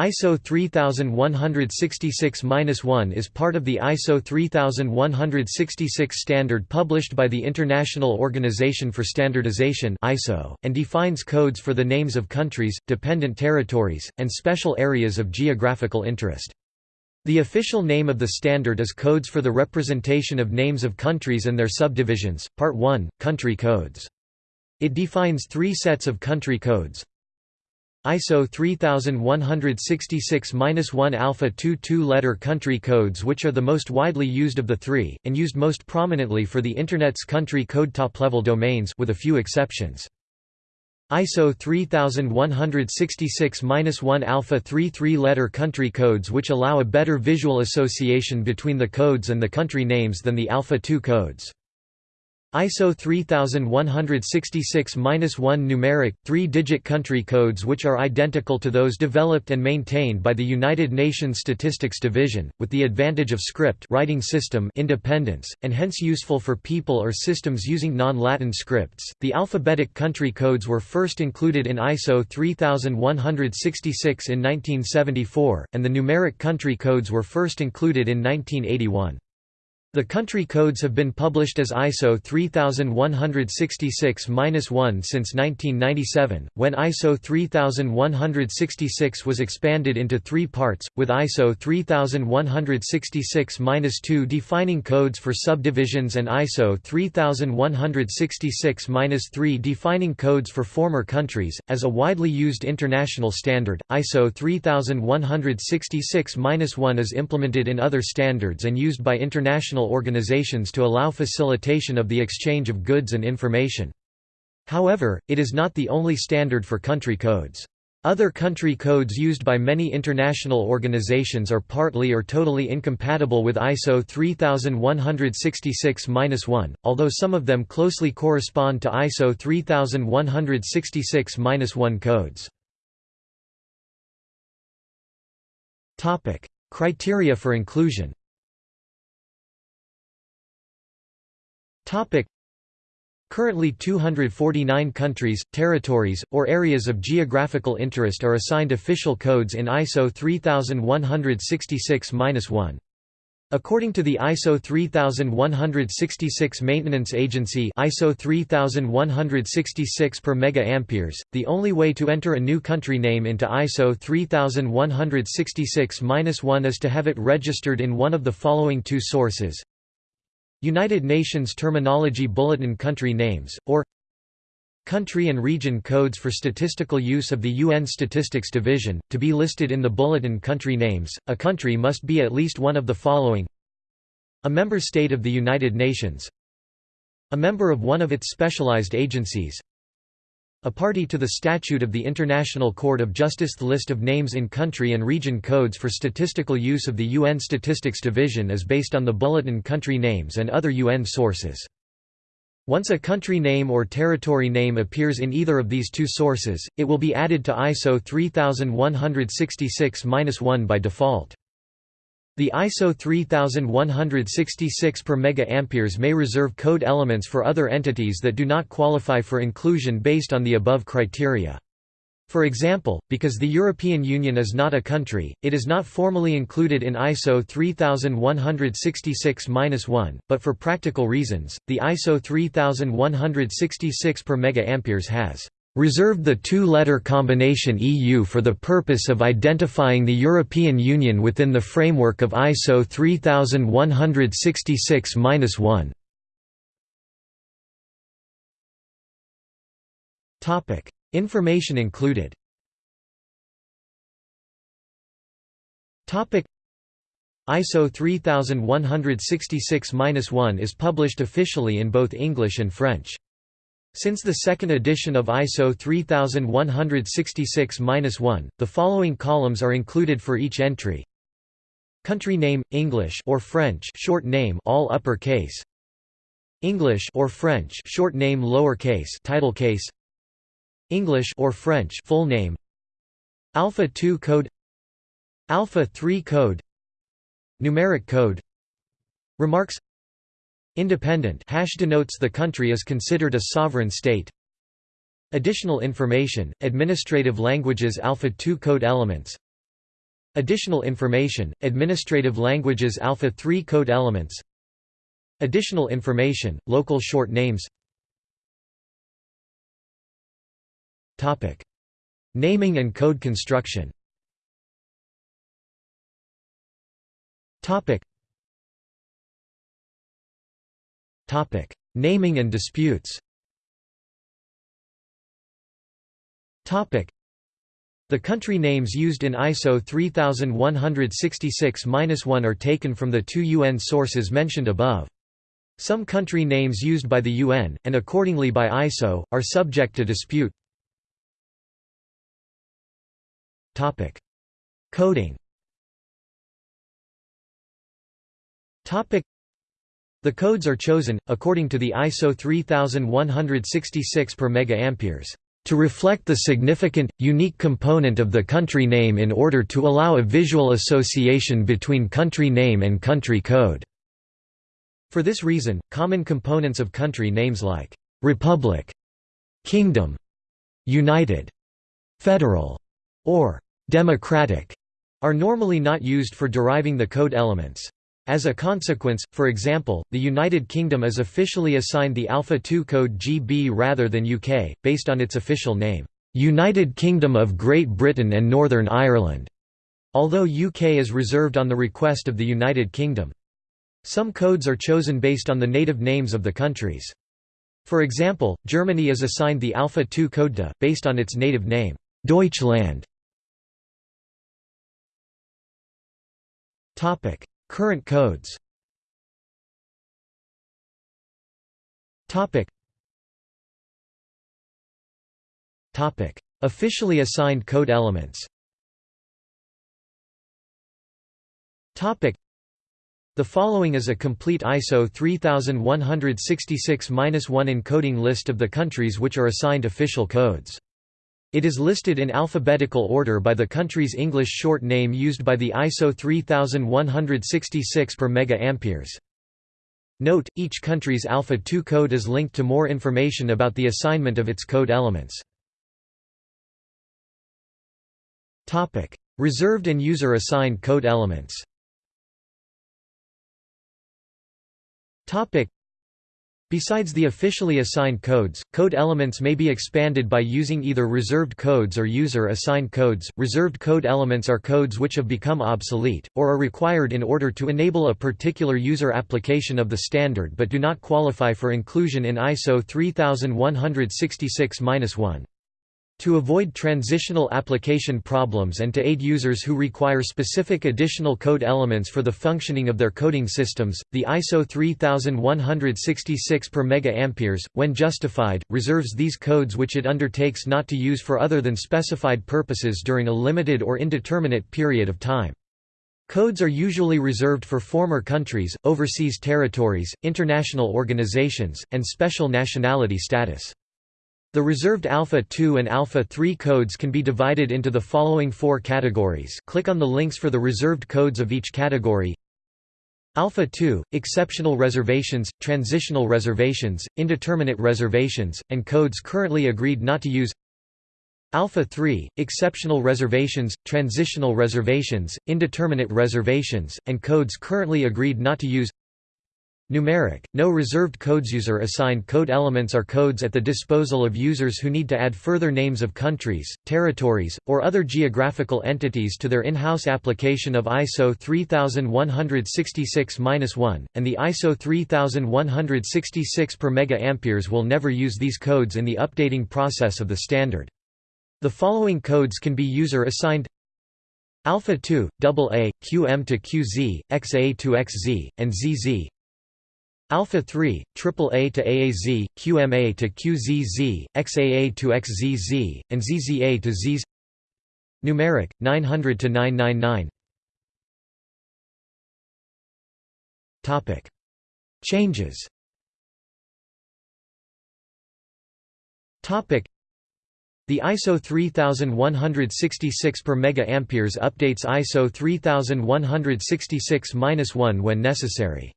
ISO 3166-1 is part of the ISO 3166 standard published by the International Organization for Standardization (ISO) and defines codes for the names of countries, dependent territories, and special areas of geographical interest. The official name of the standard is Codes for the Representation of Names of Countries and Their Subdivisions, Part 1, Country Codes. It defines three sets of country codes, ISO 3166-1 alpha 2 two-letter country codes which are the most widely used of the three, and used most prominently for the Internet's country code top-level domains with a few exceptions. ISO 3166-1 alpha 3 three-letter country codes which allow a better visual association between the codes and the country names than the alpha 2 codes. ISO 3166-1 numeric, three-digit country codes which are identical to those developed and maintained by the United Nations Statistics Division, with the advantage of script writing system independence, and hence useful for people or systems using non-Latin scripts. The alphabetic country codes were first included in ISO 3166 in 1974, and the numeric country codes were first included in 1981. The country codes have been published as ISO 3166-1 since 1997, when ISO 3166 was expanded into three parts, with ISO 3166-2 defining codes for subdivisions and ISO 3166-3 defining codes for former countries. As a widely used international standard, ISO 3166-1 is implemented in other standards and used by international international organizations to allow facilitation of the exchange of goods and information. However, it is not the only standard for country codes. Other country codes used by many international organizations are partly or totally incompatible with ISO 3166-1, although some of them closely correspond to ISO 3166-1 codes. Criteria for inclusion Currently 249 countries, territories, or areas of geographical interest are assigned official codes in ISO 3166-1. According to the ISO 3166 Maintenance Agency ISO 3166 per mega amperes, the only way to enter a new country name into ISO 3166-1 is to have it registered in one of the following two sources United Nations Terminology Bulletin Country Names, or Country and region codes for statistical use of the UN Statistics Division. To be listed in the Bulletin Country Names, a country must be at least one of the following. A member state of the United Nations. A member of one of its specialized agencies a party to the statute of the International Court of Justice The list of names in country and region codes for statistical use of the UN Statistics Division is based on the Bulletin country names and other UN sources. Once a country name or territory name appears in either of these two sources, it will be added to ISO 3166-1 by default. The ISO 3166 per mega may reserve code elements for other entities that do not qualify for inclusion based on the above criteria. For example, because the European Union is not a country, it is not formally included in ISO 3166-1, but for practical reasons, the ISO 3166 per mega has reserved the two-letter combination EU for the purpose of identifying the European Union within the framework of ISO 3166-1. Topic: Information included. Topic: ISO 3166-1 is published officially in both English and French. Since the second edition of ISO 3166-1, the following columns are included for each entry. Country name English or French short name all upper case. English or French short name lower case title case. English or French full name. Alpha 2 code Alpha 3 code Numeric code Remarks Independent hash denotes the country is considered a sovereign state. Additional information, administrative languages Alpha 2 code elements. Additional information, administrative languages Alpha 3 code elements. Additional information, local short names. Naming and code construction Naming and disputes. The country names used in ISO 3166-1 are taken from the two UN sources mentioned above. Some country names used by the UN, and accordingly by ISO, are subject to dispute. Coding The codes are chosen, according to the ISO 3166 per mega to reflect the significant, unique component of the country name in order to allow a visual association between country name and country code. For this reason, common components of country names like «republic», «kingdom», «united», «federal» or «democratic» are normally not used for deriving the code elements. As a consequence, for example, the United Kingdom is officially assigned the Alpha 2 code GB rather than UK, based on its official name, United Kingdom of Great Britain and Northern Ireland, although UK is reserved on the request of the United Kingdom. Some codes are chosen based on the native names of the countries. For example, Germany is assigned the Alpha 2 code DE, based on its native name, Deutschland. Current codes. Officially assigned code elements. The following is a complete ISO 3166-1 encoding list of the countries which are assigned official codes. It is listed in alphabetical order by the country's English short name used by the ISO 3166 per mega Note, each country's Alpha 2 code is linked to more information about the assignment of its code elements. Reserved and user-assigned code elements Besides the officially assigned codes, code elements may be expanded by using either reserved codes or user-assigned codes. Reserved code elements are codes which have become obsolete, or are required in order to enable a particular user application of the standard but do not qualify for inclusion in ISO 3166-1. To avoid transitional application problems and to aid users who require specific additional code elements for the functioning of their coding systems, the ISO 3166 per mega when justified, reserves these codes which it undertakes not to use for other than specified purposes during a limited or indeterminate period of time. Codes are usually reserved for former countries, overseas territories, international organizations, and special nationality status. The reserved Alpha 2 and Alpha 3 codes can be divided into the following four categories. Click on the links for the reserved codes of each category. Alpha 2 – exceptional reservations, transitional reservations, indeterminate reservations, and codes currently agreed not to use. Alpha 3 – exceptional reservations, transitional reservations, indeterminate reservations, and codes currently agreed not to use Numeric, no reserved codes user assigned code elements are codes at the disposal of users who need to add further names of countries, territories, or other geographical entities to their in-house application of ISO 3166-1, and the ISO 3166 per mega will never use these codes in the updating process of the standard. The following codes can be user assigned Alpha 2, AA, QM to QZ, XA to XZ, and ZZ Alpha 3, AAA to AAZ, QMA to QZZ, XAA to XZZ, and ZZA to ZZ. Numeric 900 to 999. Topic: Changes. Topic: The ISO 3166 per mega amperes updates ISO 3166-1 when necessary.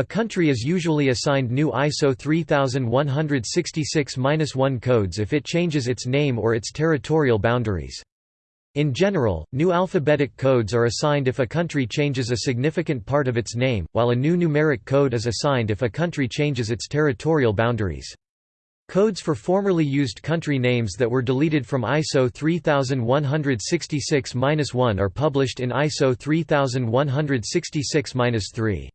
A country is usually assigned new ISO 3166-1 codes if it changes its name or its territorial boundaries. In general, new alphabetic codes are assigned if a country changes a significant part of its name, while a new numeric code is assigned if a country changes its territorial boundaries. Codes for formerly used country names that were deleted from ISO 3166-1 are published in ISO 3166-3.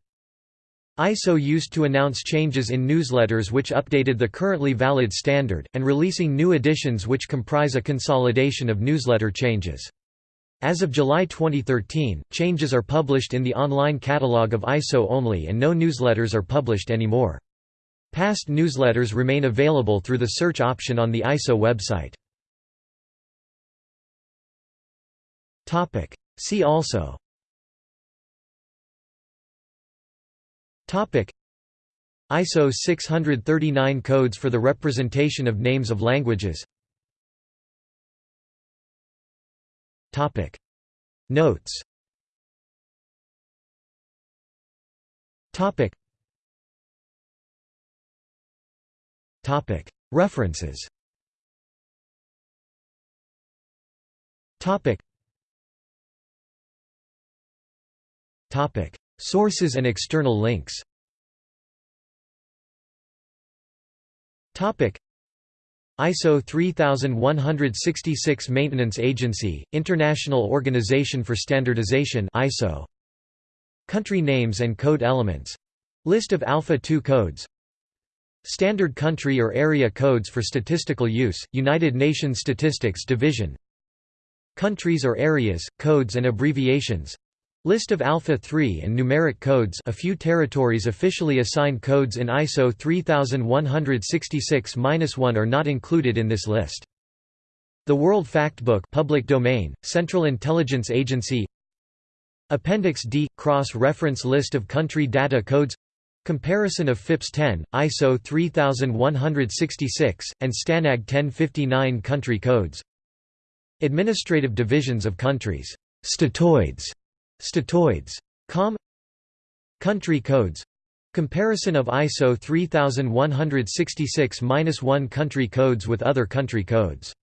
ISO used to announce changes in newsletters which updated the currently valid standard, and releasing new editions which comprise a consolidation of newsletter changes. As of July 2013, changes are published in the online catalog of ISO only and no newsletters are published anymore. Past newsletters remain available through the search option on the ISO website. See also ISO 639 codes for the representation of names of languages. Notes. References Sources and external links. ISO 3166 Maintenance Agency, International Organization for Standardization ISO. Country names and code elements. List of Alpha 2 codes. Standard country or area codes for statistical use, United Nations Statistics Division. Countries or areas, codes and abbreviations List of Alpha 3 and numeric codes. A few territories officially assigned codes in ISO 3166-1 are not included in this list. The World Factbook public domain, Central Intelligence Agency. Appendix D – Cross-reference list of country data codes. Comparison of FIPS 10, ISO 3166, and STANAG 1059 country codes. Administrative divisions of countries. Statoids, statoids. Com Country codes Comparison of ISO 3166-1 country codes with other country codes